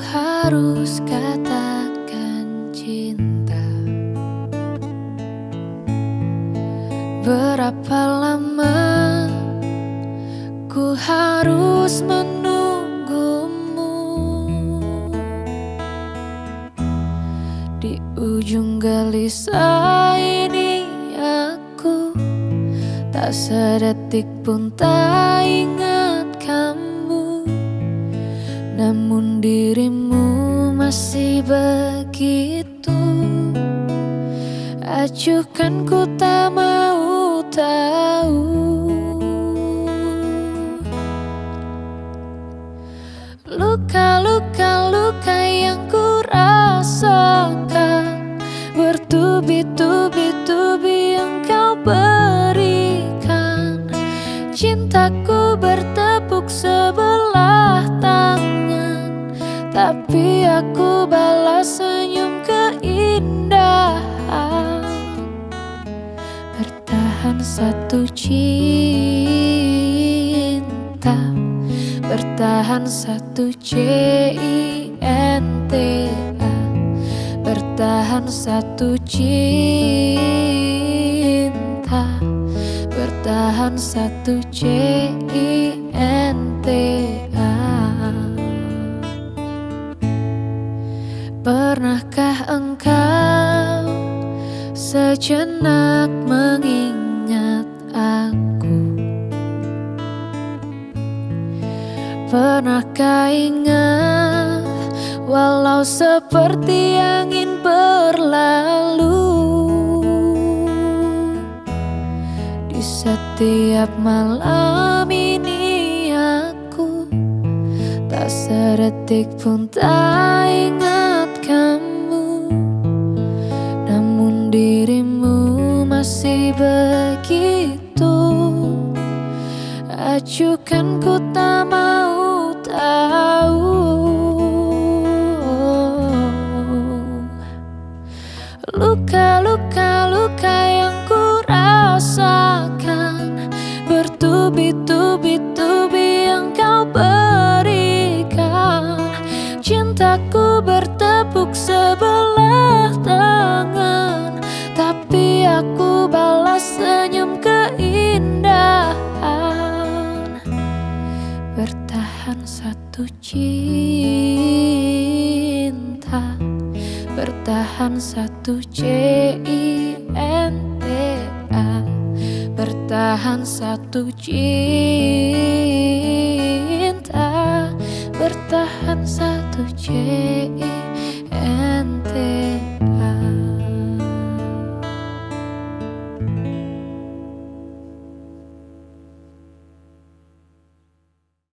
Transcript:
harus katakan cinta. Berapa lama ku harus menunggumu? Di ujung gelisah ini aku Tak sedetik pun tak ingat kamu Namun dirimu masih begitu. Acuhkan ku tak mau tahu. Luka-luka luka yang ku rasakan. Bertubi-tubi-tubi yang kau berikan. Cintaku bertepuk sebelah Tapi aku balas senyum keindahan. Bertahan satu cinta. Bertahan satu C-I-N-T-A Bertahan satu cinta. Bertahan satu C-I-N-T-A Pernahkah engkau sejenak mengingat aku? Pernahkah ingat walau seperti angin berlalu? Di setiap malam ini aku Tak sedetik pun tak ingat begitu. Acuhkan ku tak mau tahu. Luka-luka luka yang ku rasakan. Bertubi-tubi-tubi yang kau berikan satu cinta Bertahan satu C-I-N-T-A Bertahan satu cinta Bertahan satu cinta